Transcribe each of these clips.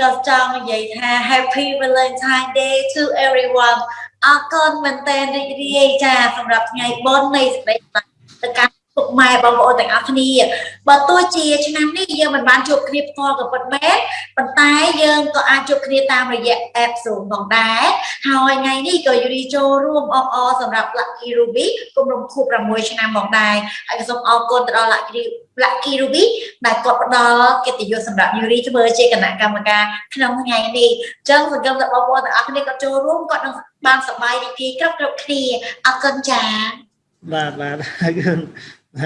ក៏ចង់និយាយថា Happy Valentine Day to everyone អរគុណមែនតើរីករាយចាសម្រាប់ថ្ងៃបុណ្យនៃសេចក្តីទៅកាន់ ពុកម៉ែបងប្អូនទាំងអស់គ្នាបើទោះជាឆ្នាំនេះយើងមិនបានជួបគ្នាផ្ទាល់ក៏ពិតមែនប៉ុន្តែយើងក៏អាចជួបគ្នាតាមរយៈ app Zoom ផងដែរហើយថ្ងៃនេះក៏យូរីចូលរួមអបអរសម្រាប់ Lucky Ruby គម្រោងខួប6ឆ្នាំផងដែរហើយក៏សូមអរគុណទៅដល់ Lucky Lucky Ruby ដែលគាត់ផ្ដល់កិត្តិយសសម្រាប់យូរីធ្វើជាគណៈកម្មការក្នុងថ្ងៃនេះអញ្ចឹងសង្គមថាបងប្អូនទាំងអស់គ្នាក៏ចូលរួមគាត់នឹងបានសប្បាយរីករាយគ្រប់គ្រប់គ្នាអរគុណចា៎បាទបាទអរគុណ ឥ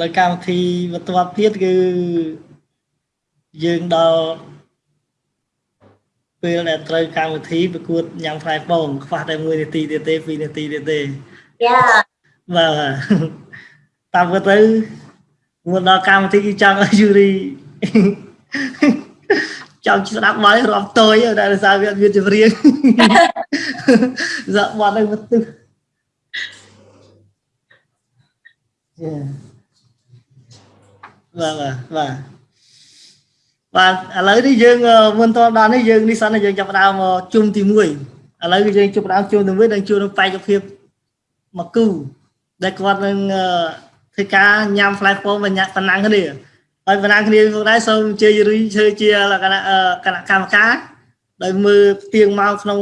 ឡូវកម្មវិធីបន្ទាប់ទៀតគឺយើងដល់ពេលដែលត្រូវកម្មវិធីប្រកួតញ៉ាំផ្លែពងខ្វះតែ1នាទីទៀតទេ2នាទីទៀតទេយ៉ាបាទតាមពិតទៅមុនដល់កម្មវិធីគឺចង់ឲ្យយូរី ចង់ស្ដាប់មករាប់តយដែលសារវាមានចម្រៀងសាក់បាត់ឲ្យមកទឹះបាទបាទបាទបាទឥឡូវនេះយើងមុនតដល់នេះយើងនេះសិនយើងចាប់ផ្ដើមជុំទី1ឥឡូវគឺយើងចាប់ផ្ដើមជុំទី1នឹងជួបនឹងបេក្ខភាពមកគូដែលគាត់នឹងធ្វើការញ៉ាំ flash phone បញ្ញាប៉ុណ្ណឹងគ្នា ហើយបណ្ណាគ្នាផងដែរសូមអញ្ជើញរីធ្វើជាគណៈគណៈកម្មការដោយមើលទៀងមកក្នុង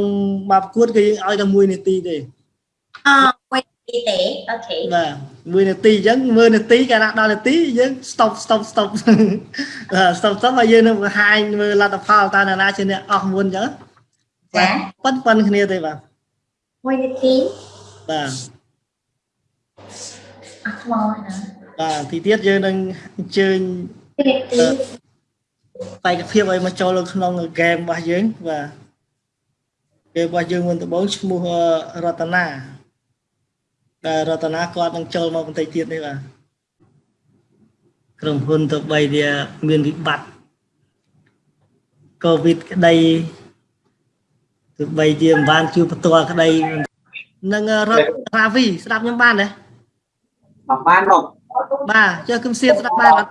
មកប្រកួតគឺយើងឲ្យតែ1នាទីទេអ1នាទីទេអូខេបាទ1នាទីអញ្ចឹង1នាទីកាលណាដល់នាទីយើង stop stop stop stop stop ហើយយើងនឹងបង្ហាញមើលលទ្ធផលតើអ្នកណាជាអ្នកអស់មុនអញ្ចឹងចាប៉ុនប៉ុនគ្នាទេបាទ1នាទីបាទអត់ខ្មោចណា បាទទីទៀតយើងនឹងអញ្ជើញបេក្ខភាពឲ្យមកចូលក្នុងហ្គេមរបស់យើងបាទហ្គេមរបស់យើងមុនដំបូងឈ្មោះរតនាដែលរតនាគាត់នឹងចូលមកបន្តិចទៀតនេះបាទក្រុមហ៊ុនទៅបីវាមានវិបត្តិកូវីដក្តីទៅបីជាមិនបានជួបផ្ទាល់ក្តីនឹងរតនាវីស្ដាប់ខ្ញុំបានទេបានមក បាទចុះគឹមសៀតស្ដាប់បានអត់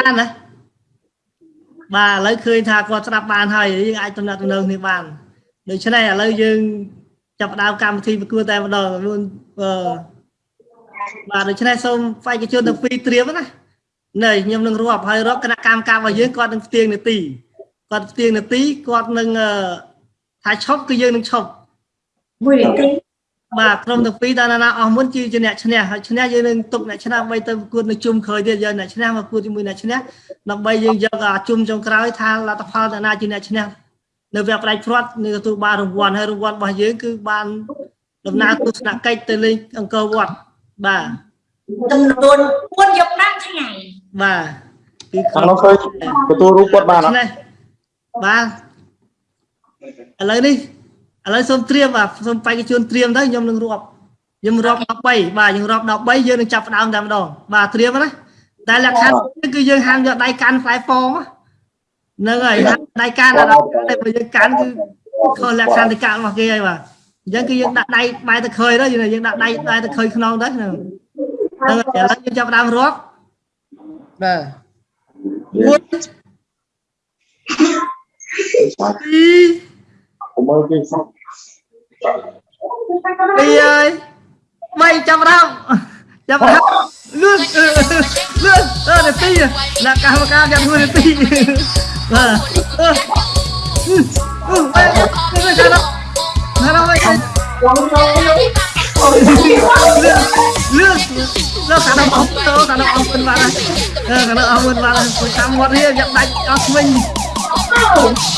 បានណាបាទឥឡូវឃើញថាគាត់ស្ដាប់បានហើយយើងអាចតំណាក់តំណងគ្នាបានដូច្នេះឥឡូវយើងចាប់ផ្ដើមកម្មវិធីប្រកួតតែម្ដងមុនអឺបាទដូច្នេះសូមបេក្ខជនទាំងពីរត្រៀមណានេះខ្ញុំនឹងរាប់ហើយរាប់គណៈកម្មការរបស់យើងគាត់នឹងផ្ទៀងនាទីគាត់ផ្ទៀងនាទីគាត់នឹងថាឈប់គឺយើងនឹងឈប់មួយនាទី បាទក្រុមទាំងពីរតាណាអស់មុនជាអ្នកឈ្នះហើយឈ្នះយើងនឹងទុកអ្នកឈ្នះបីទៅប្រកួតនៅជុំក្រោយទៀតយើងអ្នកឈ្នះមកប្រកួតជាមួយអ្នកឈ្នះដើម្បីយើងយកអាជុំចុងក្រោយថាលទ្ធផលតាណាជាអ្នកឈ្នះនៅវគ្គផ្ដាច់ព្រាត់នឹងទទួលបានរង្វាន់ហើយរង្វាន់របស់យើងគឺបានដំណើរទស្សនកិច្ចទៅលេងអង្គរវត្តបាទចំនួន4យប់5ថ្ងៃបាទគឺខាងនោះឃើញទទួលរូបគាត់បានអត់បាទឥឡូវនេះ ឥឡូវសូមត្រៀមបាទសូមបេក្ខជនត្រៀមទៅខ្ញុំនឹងរាប់ខ្ញុំរាប់13បាទយើងរាប់13យើងនឹងចាប់ផ្ដើមតែម្ដងបាទត្រៀមណាតែលក្ខខណ្ឌគឺយើងហាមយកដៃកាន់ផ្លែហ្វហ្នឹងហើយដៃកាន់ដល់តែបើយើងកាន់គឺខុសលក្ខខណ្ឌទីការបស់គេហើយបាទអញ្ចឹងគឺយើងដាក់ដៃបែរទៅខើញទៅយើងដាក់ដៃបែរទៅខើញខ្នងទៅហ្នឹងឥឡូវយើងចាប់ផ្ដើមរាប់បាទ1 2 3 4 5 6 7 8 9 10 11 12 13 14 15 16 17 18 19 20 21 22 23 24 25 26 27 28 29 30 31 32 33 34 35 36 37 38 39 40 41 42 43 44 45 46 47 48 49 50 51 52 53 54 55 56 57 58 59 60 61 62 63 64 65 66 67 68 69 70 71 72 73 74 75 76 77 78 79 80 81 82 83 84 85 86 87 88 89 90 91 92 93 94 95 96 97 98 99 100 101 102 103 104 105 106 107 108 109 110 111 112 113 114 115 116 117 118 119 120 121 122 123 124 125 126 127 128 129 130 131 132 133 134 135 136 137 138 139 140 141 142 143 144 145 146 147 148 149 150 151 152 153 154 155 156 157 158 159 160 161 អីអើយមិនចាំរំចាំរំលឿនលឿនអត់ទេអ្នកកម្មការយ៉ាងហួរទេបាទអឺអឺអឺអឺចាំណារំចាំលឿនលឿនលោកខាងដល់អង្គតោខាងដល់អង្គមិនបានអឺខាងដល់អង្គមិនបានគួរតាមមាត់នេះយ៉ាប់ដាច់អស់វិញ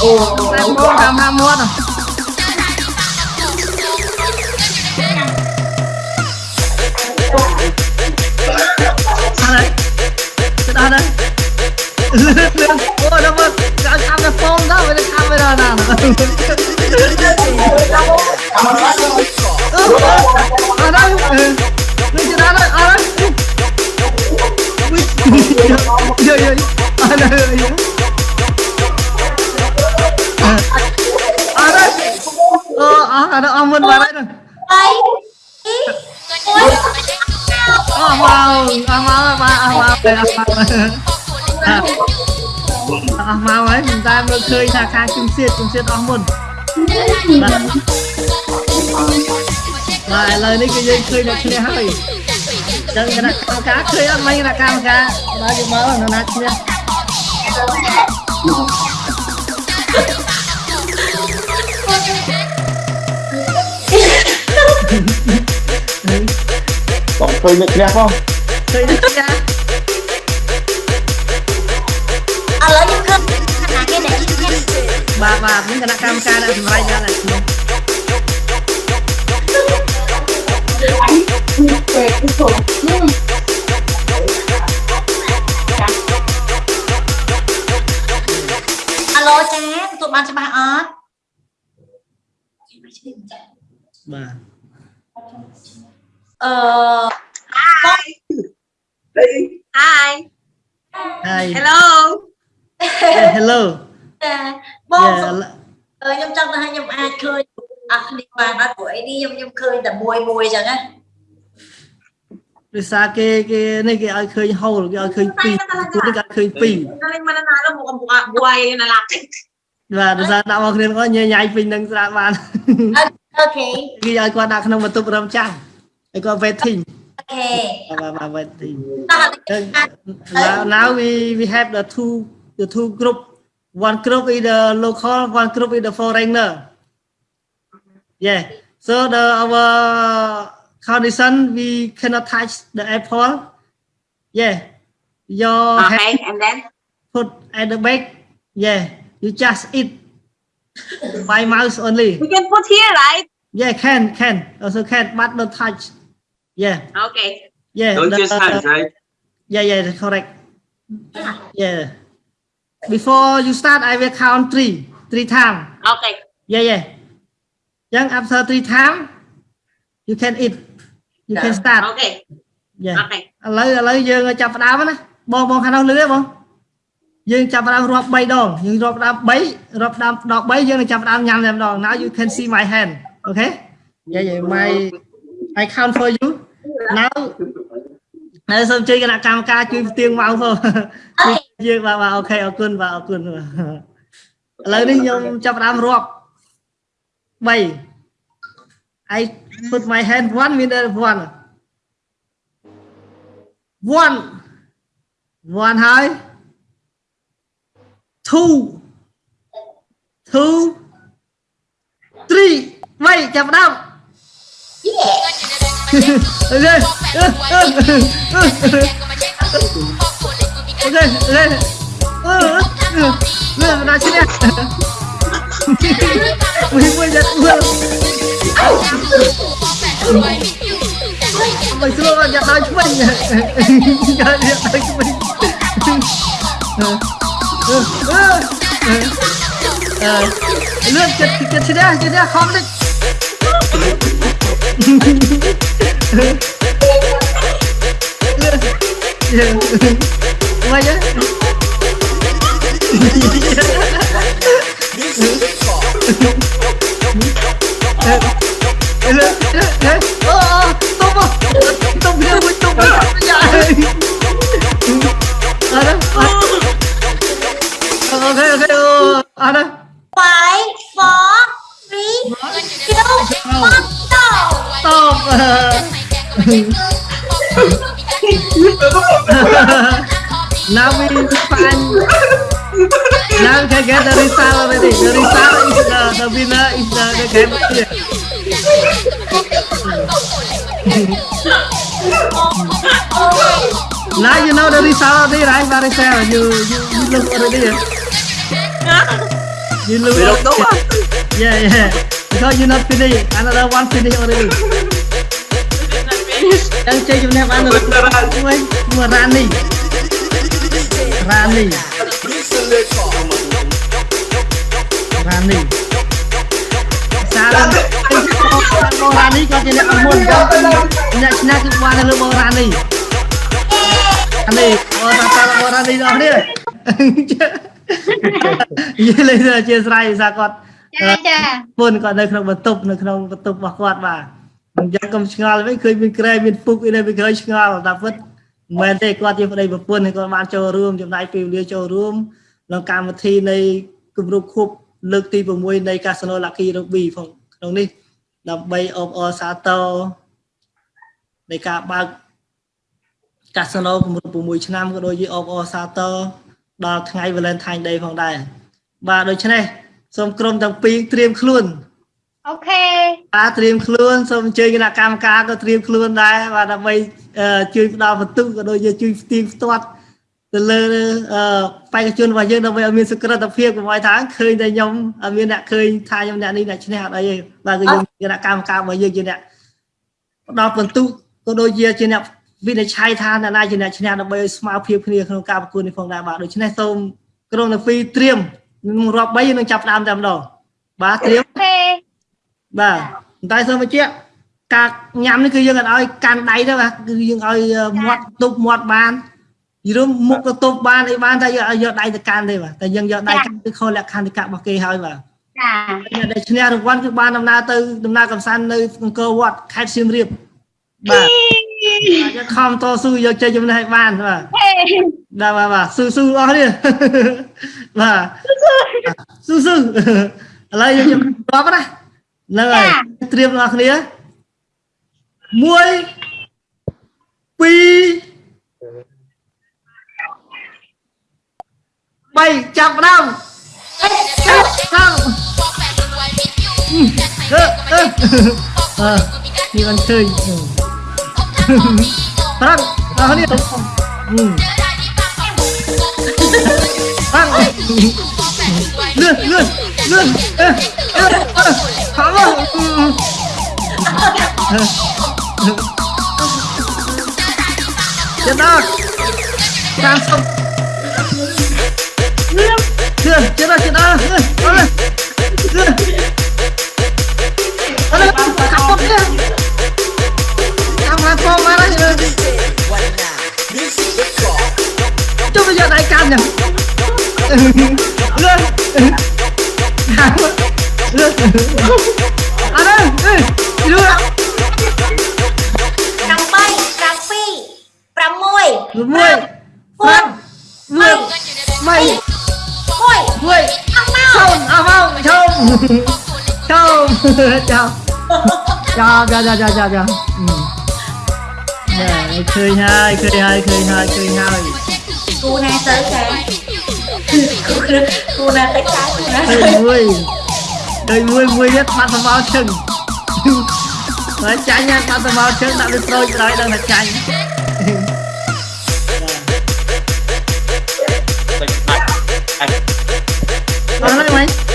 អូអូតាមមាត់ហ្នឹង មមាត់ sao đấy cái đó đấy ôi đâu mà cái camera phone đó với cái camera nào ở đây lên trên đó đấy ở đây giờ giờ ở đây ở đây ờ ở đây ông mình vào đây rồi Oh, wow. អស់មកបាទអស់មកអស់មកអស់មកហើយមិនតែមើលឃើញថាខាងជំសៀតជំសៀតអស់មុនបាទបាទឥឡូវនេះគឺយើងឃើញអ្នកឈ្នះហើយចឹងគណៈកម្មការឃើញអត់មិនគណៈកម្មការដល់យកមកនរណាឈ្នះ ឃើញអ្នកឈ្នះផងឃើញអ្នកឈ្នះឥឡូវខ្ញុំឃើញខណៈគេដែលឈ្នះបាទបាទមានគណៈកម្មការអ្នកសម្រេចយ៉ាងណាឈ្នះអាឡូចាទទួលបានច្បាស់អត់បាទអឺ Hi. ហើយ Hello. hello ចាបង Yeah, អឺខ្ញុំចង់ថាខ្ញុំអាចឃើញអស់គ្នាបានអត់ព្រោះអីនេះខ្ញុំខ្ញុំឃើញតែមួយមួយអញ្ចឹងណាដោយសារគេគេនេះគេឲ្យឃើញហូលគេឲ្យឃើញពីរពួកនេះគេឲ្យឃើញពីរ Naling mananalo mo kung buka buhay na lalaki. បាទដោយសារដាក់មកគ្នាគាត់ញ៉ៃញ៉ៃពេញនឹងស្រាប់បានអូខេគេឲ្យគាត់ដាក់ក្នុងបន្ទប់រំចាំហើយគាត់ waiting Now, we, we have the two the two group. One group is the local, one group is the foreigner. Yeah. So the our condition we cannot touch the apple. Yeah. Your okay, hand and then put at the back. Yeah. You just eat by mouth only. We can put here, right? Yeah, can, can. Also can, but not touch. Yeah Okay. yeah Don't the- use hands, right? Yeah, yeah, that's correct. Yeah. Before you start, I will count three, three times. Okay. Yeah, yeah. Then after three times, you can eat. You can start. Okay. Yeah. Okay. ឥឡូវឥឡូវយើងចាប់ផ្ដើមណាបងបងខាងនោះលឺទេបងយើងចាប់ផ្ដើមរាប់3ដងយើងរាប់ផ្ដើម3រាប់ផ្ដើមដល់3យើងនឹងចាប់ផ្ដើមញ៉ាំតែម្ដង Now you can see my hand okay Yeah yeah my I count for you now ហើយសូមជួយគណៈកម្មការជួយផ្ទៀងមកផងជួយយើងបាទបាទអូខេអរគុណបាទអរគុណបាទឥឡូវនេះខ្ញុំចាប់ផ្ដើមរាប់3 I put my hand one minute one one one ហើយ two two three បីចាប់ផ្ដើម អូខេអូខេអូខេអូខេអឺលើណាឈ្នះមួយមួយយ៉ាត់មើលមិនស្រួលយ៉ាត់ដល់ឆ្វេងយ៉ាត់យ៉ាត់ដល់ឆ្វេងអឺអឺអឺលឿនចិត្តចិត្តឈ្នះឈ្នះខំតិច Ngoài chứ Tung vào Tung vào Tung vào Tung vào is the the game here now you know the result already right Maricel you you you look already you look We don't know. already. yeah yeah because you not finish another one finish already ចឹងជ័យជំនះបានមួយមួយរ៉ា បូរ៉ានេះគាត់ជាអ្នកមុនអ្នកឈ្នះគឺបានលើបូរ៉ានេះអានេះបូរ៉ាតាបូរ៉ានេះដល់នេះយេលេអធិស្ឋានឯសាគាត់ចាចាពុនគាត់នៅក្នុងបន្ទប់នៅក្នុងបន្ទប់របស់គាត់បាទអញ្ចឹងកុំឆ្ងល់វិញឃើញមានក្រែមានពុកអីនៅវាក្រោយឆ្ងល់តែពិតមិនមែនទេគាត់ជាប្តីប្រពន្ធគាត់បានចូលរួមចំណាយពេលវេលាចូលរួមក្នុងកម្មវិធីនៃគម្រប់ខួបលើកទី6នៃ Casino Lucky Rugby ផង ក្នុងនេះដើម្បីអបអរសាទរនៃការបើកកាស៊ីណូ6ឆ្នាំក៏ដូចជាអបអរសាទរដល់ថ្ងៃ Valentine Day ផងដែរបាទដូច្នេះសូមក្រុមទាំងពីរត្រៀមខ្លួនអូខេបាទត្រៀមខ្លួនសូមអញ្ជើញគណៈកម្មការក៏ត្រៀមខ្លួនដែរបាទដើម្បីជួយផ្ដល់បន្ទុកក៏ដូចជាជួយស្ទៀងផ្ទាត់ ទៅលើបេក្ខជនរបស់យើងដើម្បីឲ្យមានសុក្រិតភាពកុំឲ្យថាឃើញតែខ្ញុំមានអ្នកឃើញថាខ្ញុំអ្នកនេះអ្នកឈ្នះអត់អីទេបើគឺយើងគណៈកម្មការរបស់យើងជាអ្នកផ្ដល់ពិន្ទុក៏ដូចជាជាអ្នកវិនិច្ឆ័យថាអ្នកណាជាអ្នកឈ្នះដើម្បីឲ្យស្មើភាពគ្នាក្នុងការប្រកួតនេះផងដែរបាទដូច្នេះសូមក្រុមទាំងពីរត្រៀមនឹងរាប់3នឹងចាប់ផ្ដើមតែម្ដងបាទត្រៀមបាទតែសូមបញ្ជាក់ការញ៉ាំនេះគឺយើងអត់ឲ្យកាន់ដៃទេបាទគឺយើងឲ្យមាត់ទប់មាត់បាន យល់មុខទៅទប់បានអីបានតែយកយកដៃទៅកាន់ទេបាទតែយើងយកដៃកាន់គឺខុសលក្ខន្តិកៈរបស់គេហើយបាទចាដែលឈ្នះរង្វាន់គឺបានដំណើរទៅដំណើរកំសាន្តនៅអង្គរវត្តខេត្តសៀមរាបបាទយើងខំតស៊ូយកជ័យចំណេះឲ្យបានបាទដល់បាទបាទស៊ូស៊ូអស់នេះបាទស៊ូស៊ូឥឡូវយើងជប់ណាហ្នឹងហើយត្រៀមបងប្អូន1 2 700 năm. À, đi ăn chơi. Ừ. Tăng à đi. Ừ. Tăng. Lươn lươn lươn phá vào chết đó sang sông dưa chết rồi chết rồi dưa dưa kaputnya sama kau marah coba jangan naikkannya ada dua nang bay nang pi pramoy 6 phút 10 10 មួយចូលអស់មកចូលចូលចូលចូលចូលចូលចូលចូលចូលនេះឃើញហើយឃើញហើយឃើញហើយឃើញហើយគូណាទៅចាគូណាទៅចាគូណាទៅមួយទៅមួយមួយទៀតបាត់សម្បោឈឹងហើយចាញ់បាត់សម្បោឈឹងដាក់លើស្រូចក្រោយដល់តែចាញ់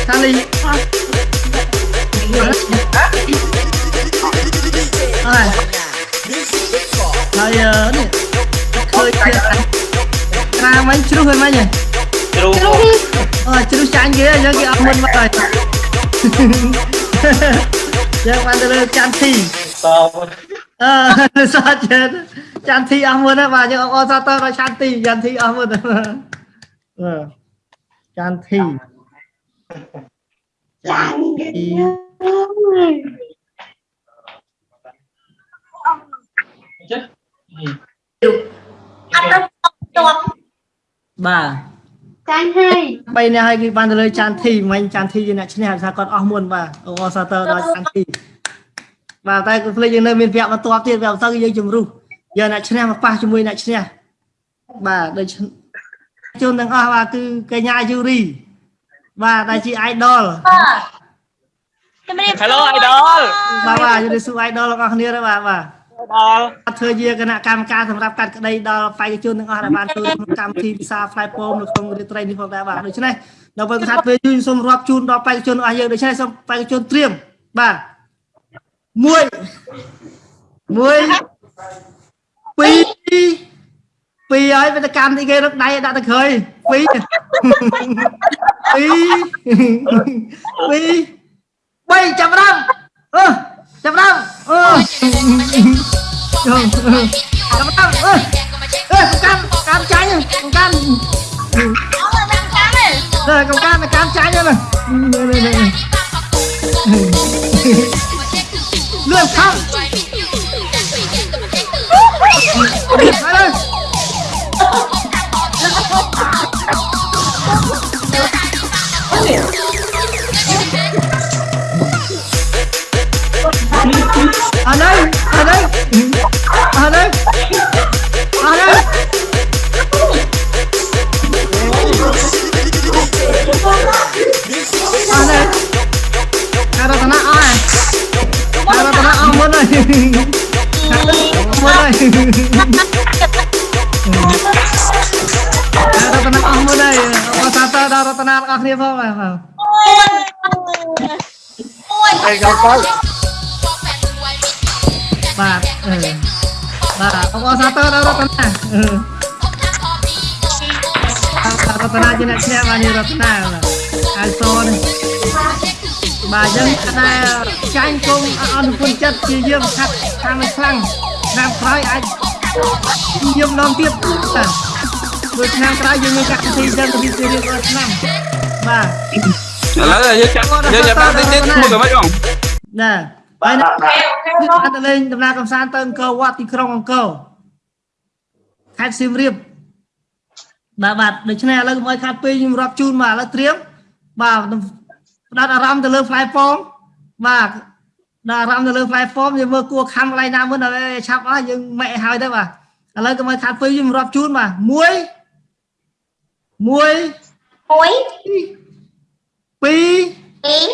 Kali. Này. Đây này. Khơi kia. Ra mấy chú hơi mấy nhỉ? Chú. Ờ chú chán ghê nhớ cái âm minh vậy. Giờ bạn tới lên chán thì. Sao? Ờ sao chết. Chán thì âm minh á bà nhưng ông sao tao nói chán thì chán thì âm minh. Ờ. Chán thì. ចាចិត្តអត់ទៅតបបាទចាញ់ហើយបីនេះហើយគឺបានទៅលើចាន់ធីមិញចាន់ធីជាអ្នកឈ្នះថាគាត់អស់មុនបាទអូអសាទរដល់ចាន់ធីបាទតែគឺភ្លេចយើងនៅមានវគ្គបន្ទាប់ទៀតវគ្គបន្ទាប់គឺយើងជំរុះយកអ្នកឈ្នះមកប៉ះជាមួយអ្នកឈ្នះបាទដូចជនទាំងអស់បាទគឺកញ្ញាយូរី បាទដែលជា idol ជំរាប Hello idol បាទបាទជំរាបសួរ idol របស់គ្នាដែរបាទបាទដល់ធ្វើជាគណៈកម្មការសម្រាប់កាត់ក្តីដល់បេក្ខជនទាំងអស់ដែលបានចូលក្នុងកម្មវិធីពិសាផ្លែពោមនៅក្នុងរាត្រីនេះផងដែរបាទដូច្នេះដល់ពេលកាត់ពេលយូរសូមរាប់ជូនដល់បេក្ខជនអស់យើងដូច្នេះសូមបេក្ខជនត្រៀមបាទ1 1 2 ហើយវាទៅកាន់ទីគេរឹកដៃដាក់ទៅក្រោយពីរពីរពីរបីចាប់ផ្ដើមអឺចាប់ផ្ដើមអឺចាប់ផ្ដើមអឺអឺកកាន់កាន់ចាញ់កកាន់ đây cầm can là can trái nha này đây, đây, đây, đây. lượn không đi đây đây អ្នកទាំ ở đây ở đây ở đây ở đây ở đây Cara tao nó ơi Cara tao nó ơi Mơn ơi Cara tao nó ơi អស់គ្នាផងបាទបាទអូយអីកោកោបាទបាទអបអរសាទរដល់រតនាបាទរតនាជាអ្នកឈ្នះបានរតនាអលសូនបាទយើងតែចាញ់គុំអនុគុណចិត្តជាយើងខាត់ខាងខ្លាំងឆ្នាំក្រោយអាចយើងនាំទៀតបាទមួយឆ្នាំក្រោយយើងមានកម្មវិធីយើងទៅពីរៀបរាល់ឆ្នាំ បាទឥឡូវយើងចាប់យើងចាប់បានតិចតិចមួយក៏មិនអងណាហើយណាបានទៅលេងដំណើរកំសាន្តទៅអង្គរវត្តទីក្រុងអង្គរខេត្តសៀមរាបបាទបាទដូច្នេះឥឡូវកុំឲ្យខាត់ពេកខ្ញុំរាប់ជូនបាទឥឡូវត្រៀមបាទផ្ដោតអារម្មណ៍ទៅលើផ្លែប៉ោមបាទដល់អារម្មណ៍ទៅលើផ្លែប៉ោមយើងមើលគួរខំកន្លែងណាមុនដល់ឆាប់អស់យើងម៉ែឲ្យទៅបាទឥឡូវកុំឲ្យខាត់ពេកខ្ញុំរាប់ជូនបាទ1 1 មួយ2ពីរ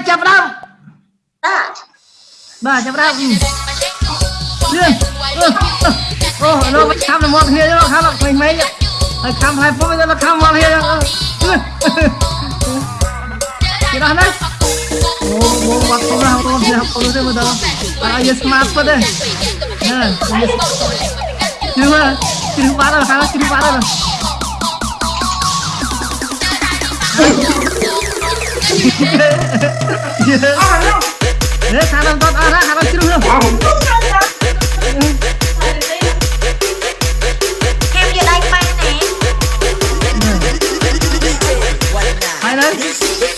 3ចាប់ផ្ដើមតាបាទចាប់ផ្ដើមលឿនអូលោកមិនខំមកគ្នាទេខំមកមិនមិនហើយខំហើយពុំទៅខំមកគ្នាគេដល់ណាអូមកមកទៅណាអូនទៅទៅទៅមកដល់អត់ឲ្យស្មាតពុតទេណាជឿមើលជឿបាត់ហើយជឿបាត់ នេះខាងដល់តអស់ហើយខាងដល់ជ្រុះនោះហើយណា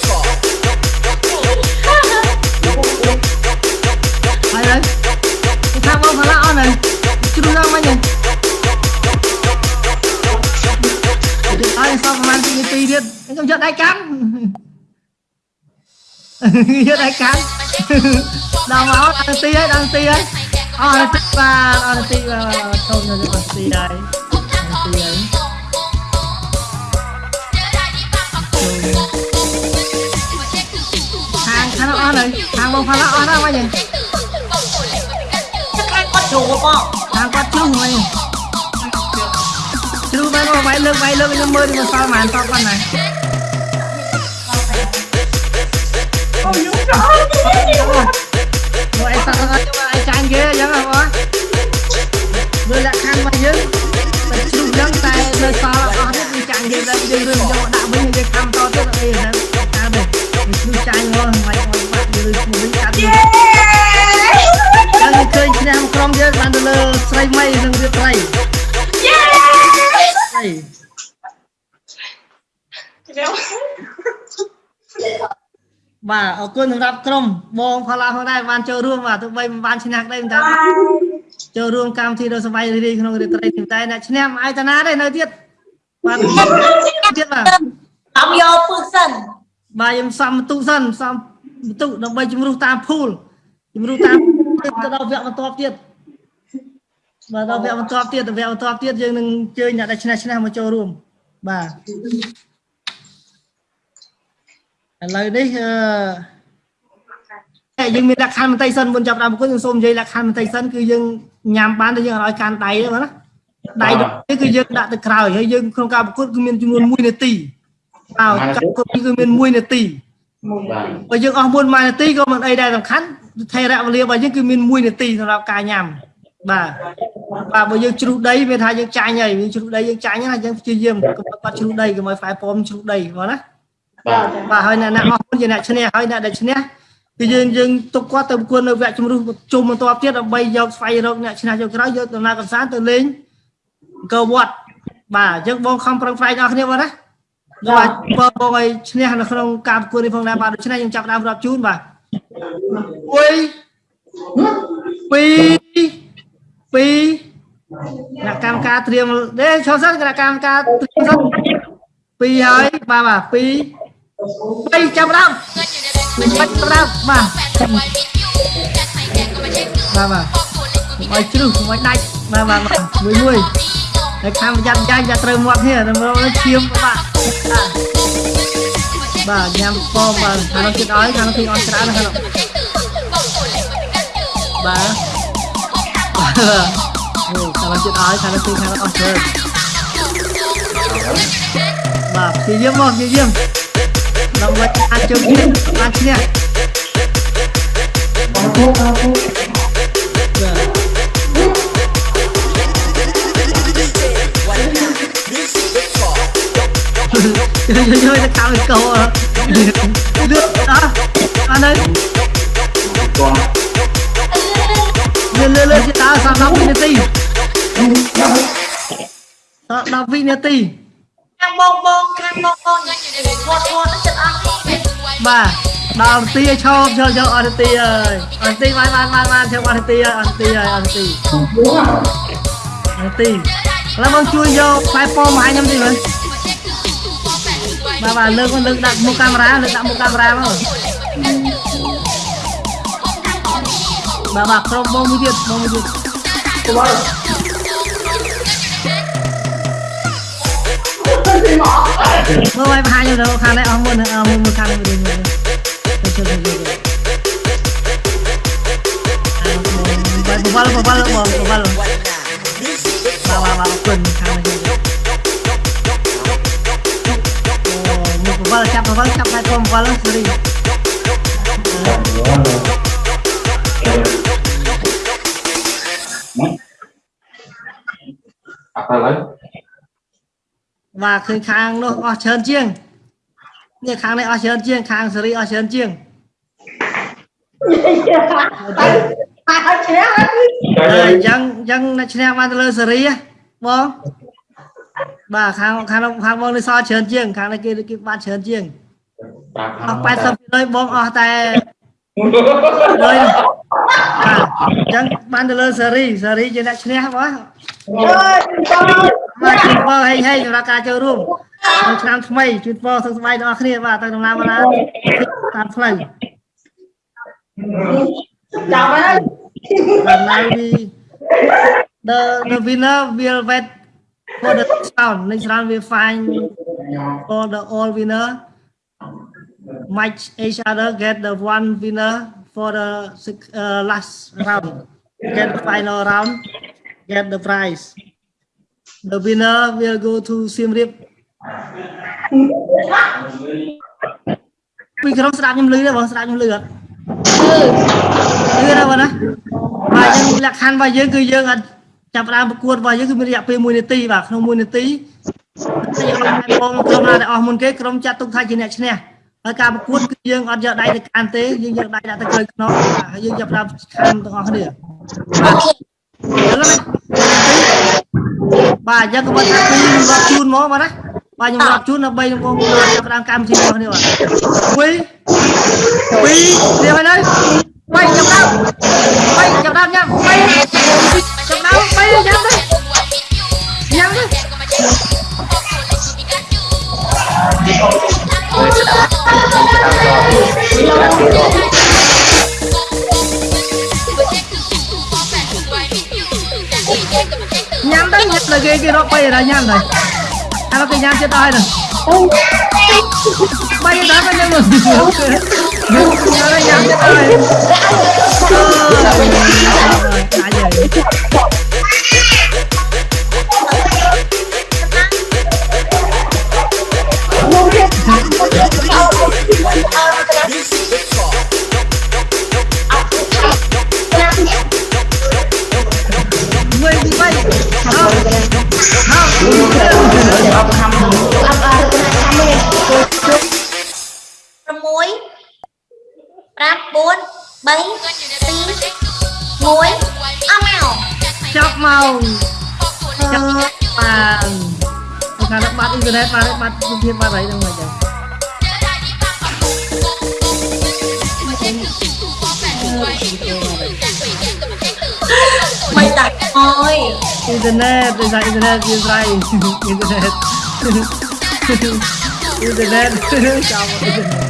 យកដៃកាន់ដល់មកដល់នាទីហើយដល់នាទីហើយអស់នាទីបាទអស់នាទីបាទចូលនៅនាទីហើយនាទីហើយខាងខាងអស់នៅខាងមក Oh, yung saan? Ủa, em sao ơi, cho ai trang ghê vậy mà bó Vừa là khăn mà dưng Mà đúng dân tay, nơi xa là có hết Mình trang ghê lên, dưng dưng cho đạo binh Việc thăm to tức là bây giờ nè Ta được, mình cứ trang ngon Ngoài ngoài mặt, dưng dưng một binh trang Yeah ឃើញឈ្នះក្រុមយើងបានទៅលើស្រីមីនិងរាត្រីយេស្រី បាទអរគុណសម្រាប់ក្រុមបងផល្លាផងដែរបានចូលរួមបាទទោះបីមិនបានឈ្នះក្តីមិនថាចូលរួមកម្មវិធីដ៏សប្បាយរីករាយក្នុងរាត្រីនេះតែអ្នកឈ្នះមិនអាយតាណាទេនៅទៀតបាទទៀតបាទតំយកពឹសសិនបាទខ្ញុំសំបន្ទុកសិនសំបន្ទុកដើម្បីជំរុះតាមភូលជំរុះតាមទៅដល់វគ្គបន្ទាប់ទៀតបាទដល់វគ្គបន្ទាប់ទៀតដល់វគ្គបន្ទាប់ទៀតយើងនឹងអញ្ជើញអ្នកដែលឈ្នះឈ្នះមកចូលរួមបាទ ឥឡូវនេះអឺយើងមានលក្ខខណ្ឌបន្តិចសិនមុនចាប់ដើមប្រគល់ខ្ញុំសូមនិយាយលក្ខខណ្ឌបន្តិចសិនគឺយើងញ៉ាំបានតែយើងអត់ឲ្យកាន់ដៃទេបងណាដៃនេះគឺយើងដាក់ទៅក្រោយហើយយើងក្នុងការប្រកួតគឺមានចំនួន1នាទីបាទការប្រកួតគឺមាន1នាទីបើយើងអស់មុន1នាទីក៏មិនអីដែរសំខាន់ថេរវេលារបស់យើងគឺមាន1នាទីសម្រាប់ការញ៉ាំបាទបាទបើយើងជ្រុះដីវាថាយើងចាញ់ហើយយើងជ្រុះដីយើងចាញ់ណាយើងព្យាយាមកុំឲ្យគាត់ជ្រុះដីកុំឲ្យផ្លែប៉ោមជ្រុះដីបងណា បាទហើយអ្នកណាអស់មុនជាអ្នកឈ្នះហើយអ្នកដែលឈ្នះគឺយើងយើងទុកគាត់ទៅប្រគួតនៅវគ្គជំរុះជុំបន្ទាប់ទៀតដើម្បីយកស្វែងរកអ្នកឈ្នះយកក្រោយយកដំណើរកំសាន្តទៅលេងអង្គរវត្តបាទអញ្ចឹងបងខំប្រឹងប្រែងអស់គ្នាបងណាបាទបងបងឲ្យឈ្នះនៅក្នុងការប្រគួតនេះផងដែរបាទដូច្នេះខ្ញុំចាប់ដើមរាប់ជូនបាទ1 2 2អ្នកកម្មការត្រៀមទេចូលសិនគណៈកម្មការត្រៀមសិន2ហើយបាទបាទ2 3ចាប់ដើមបាច់ចាប់ដើមបាទបាទបាទឲ្យជ្រុះកុំឲ្យដាច់បាទបាទបាទមួយមួយហើយខាងប្រយ័ត្នចាញ់ចាត្រូវមាត់គ្នាទៅមកឈាមបាទបាទញ៉ាំពងបាទខាងនោះចិត្តឲ្យខាងនោះទីអន់ច្រើនណាស់ខាងនោះបាទអូខាងនោះចិត្តឲ្យខាងនោះទីខាងនោះអស់ច្រើនបាទព្យាយាមមកព្យាយាម ដើម្បីអាចជើងគ្នាបានឈ្នះបាទជួយជួយទៅកម្មកោលឿនអស់អានេះលឿនលឿនលឿ ខាងបងបងខាងបងបងយ៉ាងនេះធត់ធត់ចិត្តអស់នេះបាទដល់នាទីឲ្យឈប់យកយកអស់នាទីអើយអស់នាទីបានបានបានបានឈប់អស់នាទីហើយអស់នាទីហើយអស់នាទីនាទីឥឡូវបងជួយយកផ្លែពោមកឲ្យខ្ញុំតិចមើលបាទបាទលើកមកលើកដាក់មុខកាមេរ៉ាលើកដាក់មុខកាមេរ៉ាមកបាទបាទក្រុមបងមួយទៀតបងមួយទៀត មើលឲ្យបង្ហាញទៅខាងនេះអស់មុនអស់មុនមួយខាងនេះវិញមើលទៅជួយទៅជួយបាទបវលបវលបងបវលបាទបាទបាទគុណខាងនេះអូមកបវលចាប់បវលចាប់ហើយកុំបវលសេរី Apa lagi? បាទឃើញខាងនោះអស់ច្រើនជាងនេះខាងនេះអស់ច្រើនជាងខាងសេរីអស់ច្រើនជាង Ai chết អឺអញ្ចឹងអញ្ចឹងអ្នកឈ្នះបានទៅលើសេរីហ៎បងបាទខាងខាងនោះខាងបងនេះសល់ច្រើនជាងខាងនេះគេគេបានច្រើនជាងអស់80%បងអស់តែលុយបាទ អញ្ចឹងបានទៅលើសេរីសេរីជាអ្នកឈ្នះបង ơi con បាទជូនពរហេងហេងសម្រាប់ការចូលរួមក្នុងឆ្នាំថ្មីជូនពរសុខសប្បាយដល់អ្នកគ្នាបាទទៅដំណើរមកណាតាមផ្លូវ chào ơi But now we the the winner will wait for the next round. Next round we find for the all winner match each other get the one winner for the six- uh, last round. Get the final round. Get the prize. The winner will go to Siem Reap. ពីក្រុមស្ដាប់ខ្ញុំលឺទេបងស្ដាប់ខ្ញុំលឺអត់គឺណាបងណាបាទយើងលក្ខខណ្ឌរបស់យើងគឺយើងអត់ចាប់ផ្ដើមប្រកួតរបស់យើងគឺមានរយៈពេល1នាទីបាទក្នុង1នាទីយើងអត់បងក្រុមណាដែលអស់មុនគេក្រុមចាត់ទុកថាជាអ្នកឈ្នះ ហើយការប្រកួតគឺយើងអត់យកដៃទៅកាន់ទេយើងយកដៃដាក់ទៅក្រោយខ្នងហើយយើងយកដាក់ខាងទាំងអស់គ្នាបាទយើងក៏មកថាពីរខ្ញុំរាប់ជូនមកបាទណាបាទខ្ញុំរាប់ជូនដើម្បីខ្ញុំកងចាប់ដើមកម្មវិធីរបស់គ្នាបាទ1 2នេះហើយនៅ3ចាប់ដើម3ចាប់ដើមញ៉ាំ3 là cái cái nó quay ở đây nhan này. À nó cái nhan trên tay này. Bay cái đá bay đây luôn nhớ đây nhan trên tay bay không6 5 4 3 2 1អស់មក chọc màu chọc bàn khả năng bắt internet mà đấy bắt thông tin bắt đấy đâu mà trời មិនដាច់អើយ internet bây giờ internet như vậy internet internet chào mọi người internet internet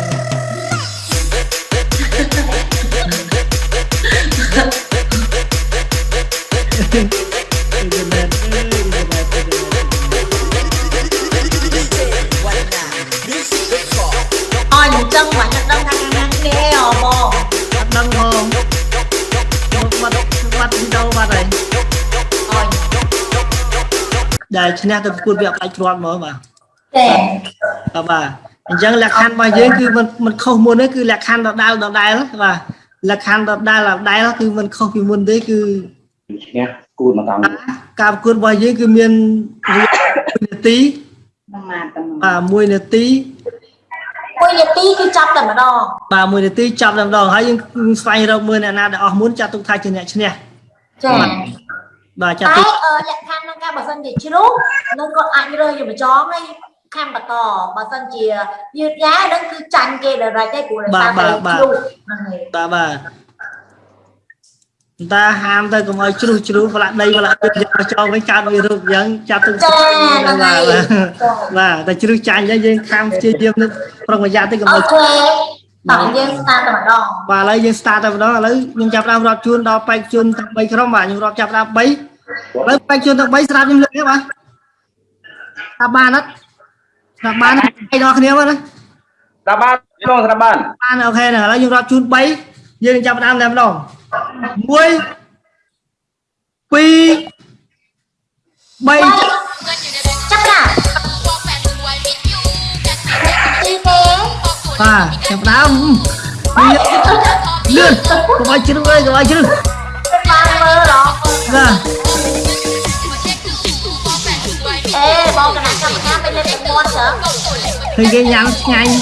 internet អញអញ្ចឹងមិនដឹងថាខាងណាគេហ៎បង bắt đăng không bắt bắt đi đâu bắt này ដែលឈ្នះទៅប្រកួតវាអាចទ្រាំហ្មងបាទចាបាទអញ្ចឹងលក្ខខណ្ឌរបស់យើងគឺមិនមិនខុសមុនទេគឺលក្ខខណ្ឌដដែលដដែលបាទលក្ខខណ្ឌដដែលដដែលគឺមិនខុសពីមុនទេគឺឈ្នះគូមកតង់ការប្រកួតរបស់យើងគឺមាន1នាទីបាទ1នាទី1នាទីគឺចាប់តែម្ដងបាទ1នាទីចាប់តែម្ដងហើយយើងស្វែងរកមើលអ្នកណាដែលអស់មុនចាត់ទុកថាជាអ្នកឈ្នះចា៎ បាទចាត់តែទុកអឺលក្ខខណ្ឌក្នុងការបើសិនជាជ្រុះនឹងគាត់អាចរើសយកបញ្ចងហើយខាំបន្តបើសិនជាយឺតយ៉ាវនឹងគឺចាញ់គេដល់រ៉េចទេព្រោះដោយសារតែជ្រុះហ្នឹងហើយបាទបាទតាហាមទៅកុំឲ្យជ្រុះជ្រុះផ្លាក់ដីផ្លាក់ទឹកយកមកចងវិញកើតវារូបអញ្ចឹងចាត់ទុកចាហ្នឹងហើយបាទតែជ្រុះចាញ់ហើយយើងខាំព្យាយាមនឹងប្រុងប្រយ័ត្នទៅកុំអូឲ្យខេ តោះយើង start តែម្ដងបាទឥឡូវយើង start តែម្ដងឥឡូវខ្ញុំចាប់ផ្ដើមរាប់ជូនដល់បែកជូនទាំង3ក្រុមបាទខ្ញុំរាប់ចាប់ផ្ដើម3ឥឡូវបែកជូនទាំង3ស្រាប់ខ្ញុំលើកទេបាទថាបានអត់ថាបានឯដល់គ្នាមកណាស្ដាប់បានក្នុងស្ដាប់បានបានអូខេហ្នឹងឥឡូវខ្ញុំរាប់ជូន3យើងចាប់ផ្ដើមតែម្ដង1 2 3 តាចាប់ដើមលឿនកុំឲ្យជ្រឹងអើយកុំឲ្យជ្រឹងបានមើលដល់ណាអេបងកណាកម្មការពេលលេខ9ចឹងគឺគេញ៉ាំឆ្ងាញ់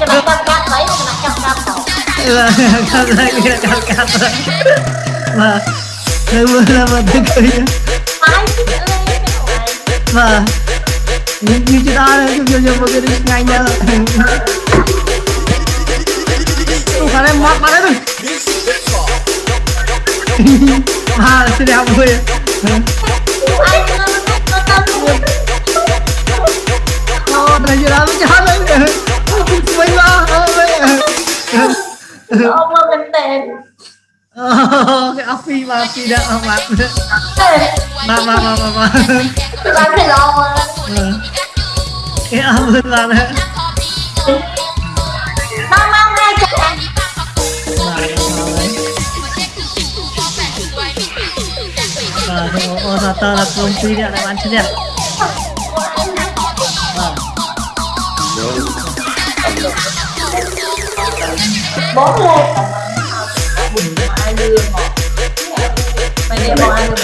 កណាកម្មការបីកណាកម្មការផងកម្មការកម្មការបាទធ្វើមើលមកទៅគឺបាយគឺអឺបាទ ពីដល់អស់បាទអេបាទបាទបាទបាទបានទៅឡងមកគេអស់មិនបាទដល់មកហើយចាបាទអូសាតើដល់ក្រុមពីរអ្នក ដែលបានឈ្នះបាទបងលេបអាយលឿនមកមិននេះមកអាយលឿនតែ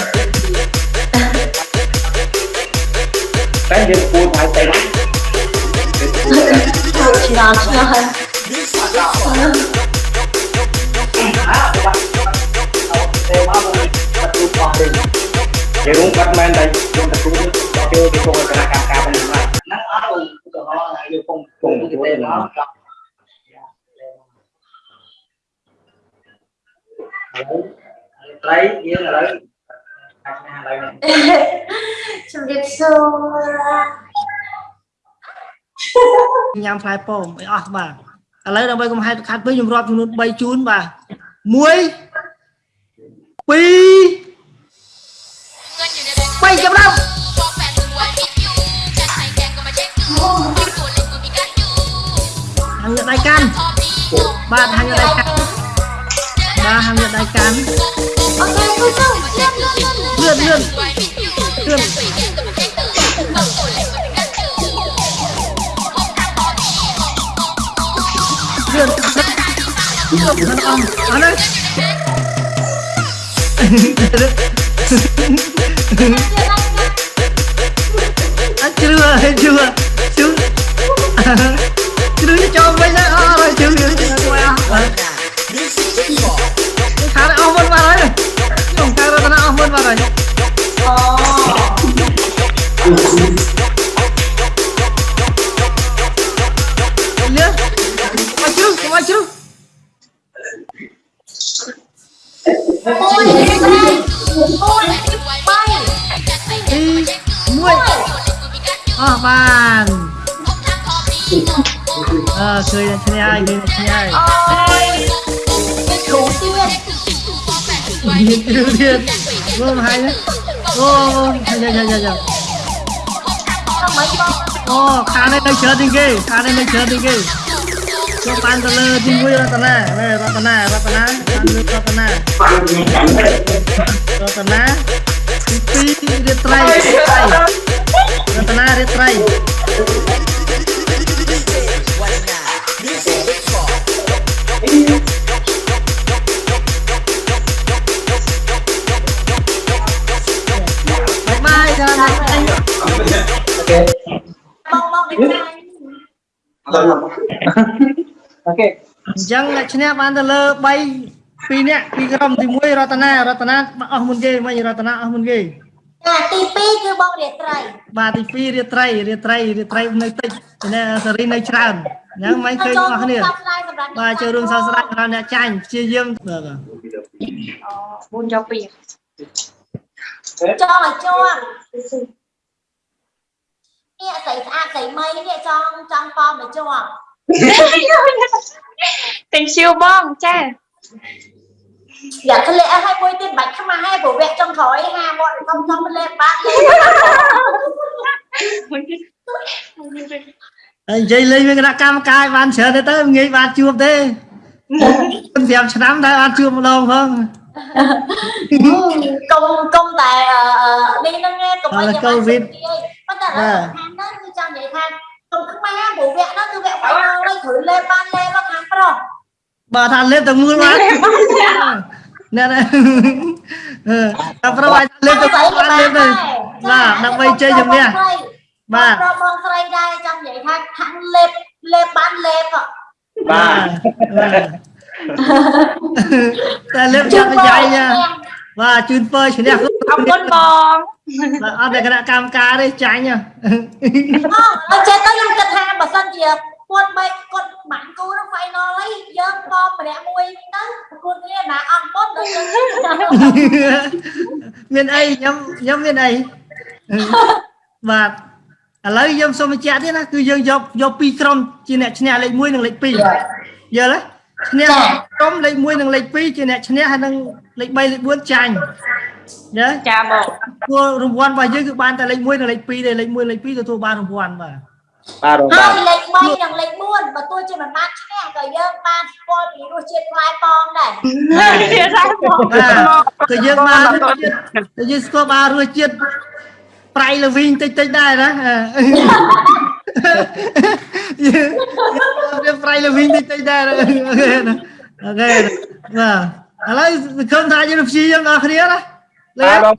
ឆ្នាំឆ្នាំហើយយើងរួមបាត់មែនតែយើងទទួលចូលទៅក្នុងគណៈកម្មការផងណាហ្នឹងអត់ឧទាហរណ៍យើងពងពងទទួលទៅមកត្រីយើងឥឡូវអាចណាឥឡូវនេះជំរាបសួរ ញ៉ាំផ្លែប៉ោមឲ្យអស់បាទឥឡូវដើម្បីកុំហេតុខាត់ពេកខ្ញុំរាប់ចំនួន3ជូនបាទ1 2 3ចាប់ដល់ហាងយកដៃកាន់បាទហាងយកដៃកាន់បាទហាងយកដៃកាន់អូខេគូទៅលឿនលឿនលឿន លឿនលឿនលឿនលឿនលឿនអស់អត់ទេអត់ជ្រឿហើយជ្រឿជឿជ្រឿចូលវិញហើយ liệt liệt liệt gồm hay đấy gồm hay hay hay hay hay ô khá này đây chơi đi kì khá này đây chơi đi kì cho pan tờ lơ đi vui ra tờ nà đây ra tờ nà ra tờ nà ăn được ra tờ nà ra tờ nà tí tí riết trai ra tờ nà riết trai Thank you. អូខេអញ្ចឹងអ្នកឈ្នះបានទៅលើ3 2នាក់ពីក្រុមទី1រតនារតនាអស់មុនគេមិញរតនាអស់មុនគេចាទី2គឺបងរាត្រីបាទទី2រាត្រីរាត្រីរាត្រីនៅតិចអ្នកសេរីនៅច្រើនអញ្ចឹងមិនឃើញអស់គ្នាសម្រាប់បាទចូលរួមសោកស្ដាយដល់អ្នកចាញ់ព្យាយាមបាទ4យក2ចង់ឲ្យជាប់ នេះស្រីស្អាតស្រីមីនេះចង់ចង់ប៉មមកជាប់ Thank you បងចាយ៉ាក្លែឲ្យមួយទៀតបាច់ខ្មាស់ហើយព្រោះវគ្គចុងក្រោយហាមកធំធំមិនលេបាក់លេអញ្ចឹងលេងមានគណៈកម្មការបានច្រើនទេទៅងាយបានជួបទេ5ឆ្នាំតែអត់ជួបម្ដងផង កុំកុំតែនេះហ្នឹងកុំឲ្យប៉ុន្តែខាងហ្នឹងគឺចង់និយាយថាកុំខ្មែរព្រោះវគ្គហ្នឹងគឺវគ្គបាយហើយគ្រូលេបបានលេបខាងប្រុសបើថាលេបតែមួយបានណែណែតែប្រហែលលេបតែបានលេបទៅបាទដើម្បីជ័យជំនះបាទប្រុសបងស្រីដែរចង់និយាយថាខាងលេបលេបបានលេបបាទ តែលេបចាត់ប្រយ៉ៃណាបាទជូនពើឈ្នះអរគុណបងបាទអត់តែគណៈកម្មការទេចាញ់អត់ចេះទៅខ្ញុំគិតថាបើសិនជាគាត់បែកគាត់បាក់គូនឹង final ហើយយើងបម្នាក់មួយទៅប្រគួតគ្នាណាអត់មុនដល់យើងមានអីខ្ញុំខ្ញុំមានអីបាទឥឡូវយើងសូមបញ្ជាក់ទៀតណាគឺយើងយកយកពីរក្រុមជាអ្នកឈ្នះលេខ1និងលេខ2យល់ទេ ឈ្នះក្រុមលេខ1និងលេខ2ជាអ្នកឈ្នះហើយនិងលេខ3លេខ4ចាញ់យល់ចាបងព្រោះរង្វាន់របស់យើងគឺបានតែលេខ1និងលេខ2ទេលេខ1លេខ2ទទួលបានរង្វាន់បាទបាទរងហើបាទយលេខ3និងលេខ4បើទោះជាមិនបានឈ្នះក៏យើងបានស្គាល់ពីរសជាតិផ្លែប៉ោមដែរទៀតហើយបងបាទគឺយើងបានរសជាតិគឺយើងស្គាល់បានរសជាតិ ប្រៃលវីងតិចតិចដែរណាយើងប្រៃលវីងតិចតិចដែរអូខេអូខេបាទឥឡូវសង្ឃឹមថាយើងព្យាយាមដល់គ្នាណាលេបាទបង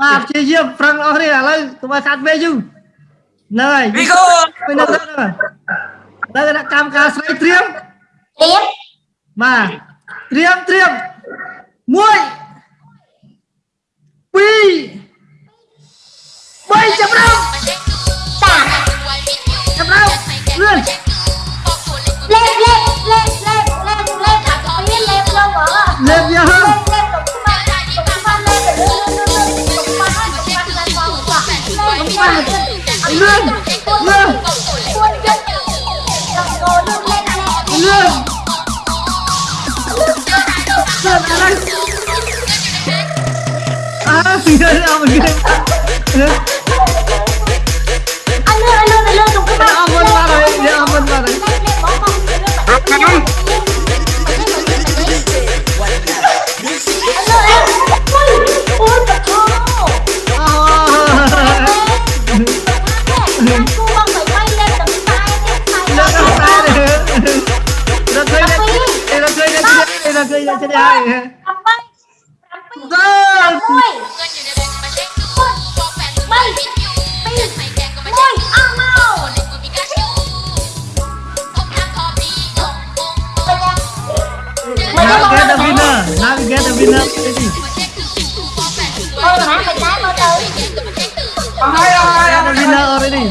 បាទព្យាយាមប្រឹងអស់គ្នាឥឡូវកុំឲ្យខាត់ពេលយូរហ្នឹងហើយ Vigo ពេលហ្នឹងហ្នឹងដល់គណៈកម្មការស្រីត្រៀមទៀតបាទត្រៀមត្រៀម1 2 3ចាប់ដើមតាចាប់ដើមលឿនលេខលេខលេខលេខលេខលេខអាពីលេខលោកហ៎ លេបយ Now we get the winner. Ready? អូនណាមិនដែរមកទៅ Get the winner already.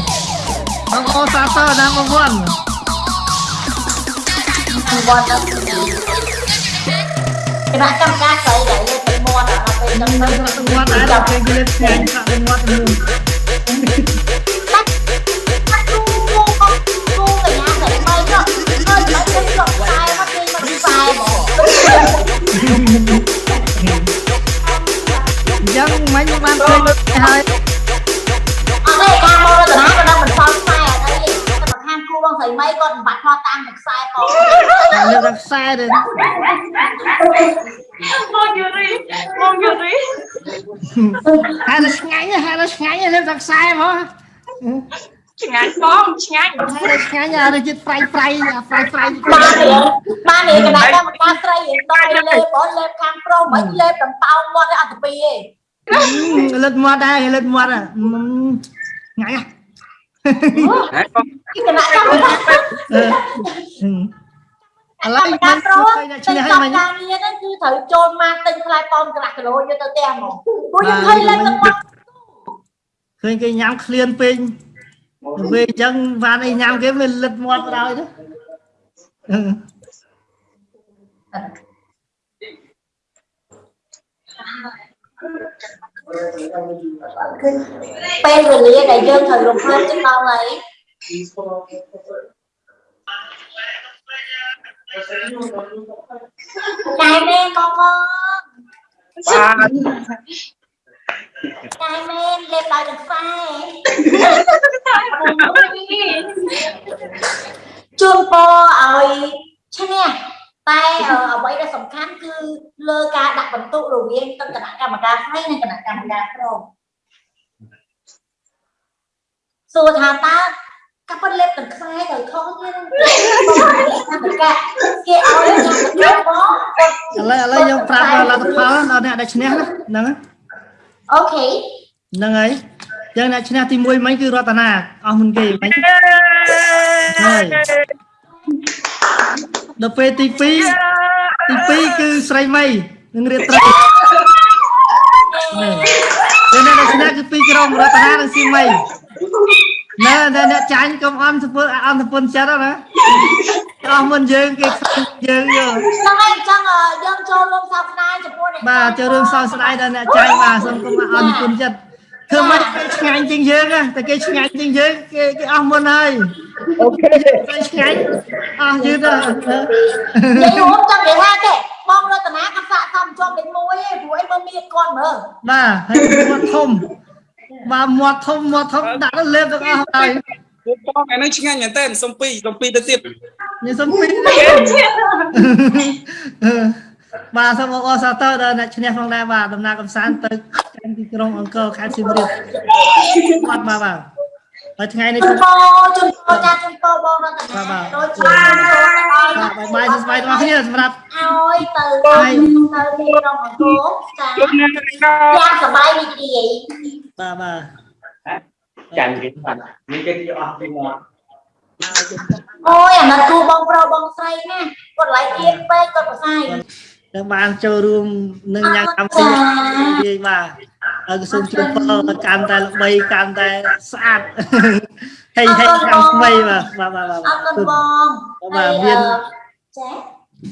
Ang all sasa number one. វត្តទៅគណៈកម្មការស្រីដែលលើពីមាត់ដល់ពេល Yang main man chơi hai អត់ទេខាងមករតនាក៏នឹងមិនសល់ខ្សែអត់អីទេតែខាងគូបងស្រីមីគាត់មិនបាច់ថតតាមនឹងខ្សែផង Lihat dak sai deh. បងយូរីបងយូរី Harus nganya, harus nganya lihat dak sai mah. ឆ្ងាញ់បងឆ្ងាញ់ហើយឆ្ងាញ់អារសជាតិហ្វ្រៃហ្វ្រៃហ្វ្រៃហ្វ្រៃបានរៀងបានរៀងកណ្ដាលកម្មការស្រីរៀងដល់លេបបងលេបខាងប្រុសមិនលេបដង្តោងមាត់ឲ្យអត់ទៅពីទេ លិតមាត់ដែរលិតមាត់អាងាយ Hả con ពីគណៈកម្មការឥឡូវកម្មការប្រុសអ្នកទិឈ្នះញហើយកម្មមិញការងារហ្នឹងគឺត្រូវចូលមកទិញខ្លាយប៉ោនកន្លះគីឡូយកទៅផ្ទះហ្មងពួកយើងឃើញលេបទឹកមាត់ឃើញគេញ៉ាំឃ្លានពេកពេលអញ្ចឹងវ៉ានអីញ៉ាំគេវាលិតមាត់បណ្ដោយទៅ ពេលវេលាដែលយើងត្រូវរំភើបចឹងដល់ហើយចាយមែនបងបងបាទចាយមែនលេបដោយទឹកខ្សែជូនពរឲ្យឈ្នះ តែអឺអ្វីដែលសំខាន់គឺលើការដាក់បន្ទុករវាងទាំងគណៈកម្មការស្រីនិងគណៈកម្មការប្រុសសួរថាតើកាប់ប៉ុនលេបទឹកខ្សែទៅខុសទេកម្មការគេឲ្យកម្មការបងឥឡូវឥឡូវយើងប្រាប់លទ្ធផលដល់អ្នកដែលឈ្នះណាហ្នឹងអូខេហ្នឹងហើយយើងអ្នកឈ្នះទី1មិញគឺរតនាអស់មុនគេមិញហើយ ដល់ពេលទី2ទី2គឺស្រីមីនឹងរៀបត្រីយើងអ្នកដែលឈ្នះគឺពីរក្រុមរតនានិងសៀមីណែតែអ្នកចាញ់កុំអន់សពុអន់សពុនចិត្តណាអស់មុនយើងគេខ្លាចយើងយកហ្នឹងហើយអញ្ចឹងអឺយើងចូលរួមសោកស្ដាយចំពោះអ្នកបាទចូលរួមសោកស្ដាយដល់អ្នកចាញ់បាទសូមគុំអរគុណចិត្តធ្វើមិនគេឆ្ងាញ់ជាងយើងណាតែគេឆ្ងាញ់ជាងយើងគេគេអស់មុនហើយ អូខេគេឆ្ងាញ់អស់យឺតទៅនិយាយរួមចង់និយាយថាទេបងរតនាគាត់សាកសមជាប់លេខ1ឯងព្រោះអីមើលមានគាត់មើលបាទហើយមាត់ធំបាទមាត់ធំមាត់ធំដាក់ទៅលេបទាំងអស់ហើយពួកបងអានេះឆ្ងាញ់មែនតើសុំពីរសុំពីរទៅទៀតញ៉ាំសំពីបាទសូមអរសាទរដល់អ្នកឈ្នះផងដែរបាទដំណើរកំសាន្តទៅកាន់ទីក្រុងអង្គរខេត្តសៀមរាបបាទបាទបាទ ហើយថ្ងៃនេះជូគឺនពរជូនពរចាជូនពរបងរតនាដូចជាបានចូលទៅឲ្យបាទបាយបាយសួស្ដីទាំងអស់គ្នាសម្រាប់ឲ្យទៅទៅទីក្រុងអង្គរចាយ៉ាងសប្បាយរីករាយបាទបាទចាញ់គេបាទមានគេយកអស់ពីមាត់អូយអាណិតគូបងប្រុសបងស្រីណាគាត់ឡៃទៀនពេកគាត់ប្រសើរ នឹងបានចូលរួមនឹងញ៉ាំកម្មវិធីនិយាយបាទហើយក៏សូមជូនពរឲ្យកាន់តែល្បីកាន់តែស្អាតហេហេឆ្នាំថ្មីបាទបាទបាទបាទអរគុណបងបាទមានចា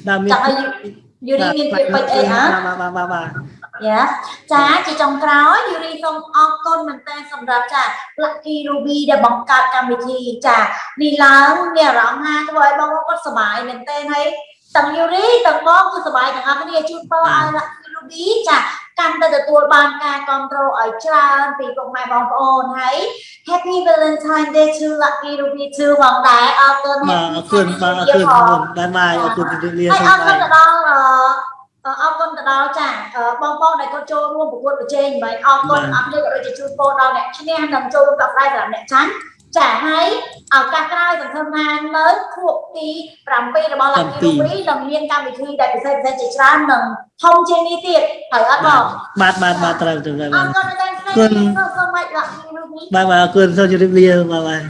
បាទមានចង់ឲ្យយូរីមានពាក្យពេចន៍អីហ៎បាទបាទបាទបាទយ៉ាចាជាចុងក្រោយយូរីសូមអរគុណមែនតើសម្រាប់ចា Lucky Ruby ដែលបង្កើតកម្មវិធីចានេះឡើងមានអារម្មណ៍ថាធ្វើឲ្យបងប្អូនគាត់សប្បាយមែនតើហើយ ទាំងយូរីទាំងបងគឺសប្បាយទាំងអស់គ្នាជូនពរឲ្យ Lucky Ruby ចាកាន់តែទទួលបានការគ្រប់គ្រងឲ្យច្រើនពីពុកម៉ែបងប្អូនហើយ Happy Valentine Day to Lucky Ruby 2ផងដែរអរគុណបាទអរគុណបាទអរគុណអរគុណបាទបាទអរគុណជម្រាបលាហើយសូអមរបាគុណយទៅដល់អឺអរគុណទៅដល់ចាអឺបងប្អូនដែលគាត់ចូលរួមប្រកួតប្រជែងមិនអរគុណអរគុណក៏ដូចជាជូនពរដល់អ្នកឈ្នះនិងចូលរួមกับដៃសម្រាប់អ្នកចាញ់ ចាហើយឱកាសក្រោយសង្ឃឹមថានៅខួបទី7របស់ Lucky Ruby នឹងមានកម្មវិធីដែលពិសេសពិសេសជាច្រើននឹងធំជាងនេះទៀតហើយអត់បងបាទបាទបាទត្រូវត្រូវអបាទរគុណដល់ស្រីសូមសូមមក Lucky Ruby បាទបាទអរគុណសូមជម្រាបលាបាទបាទ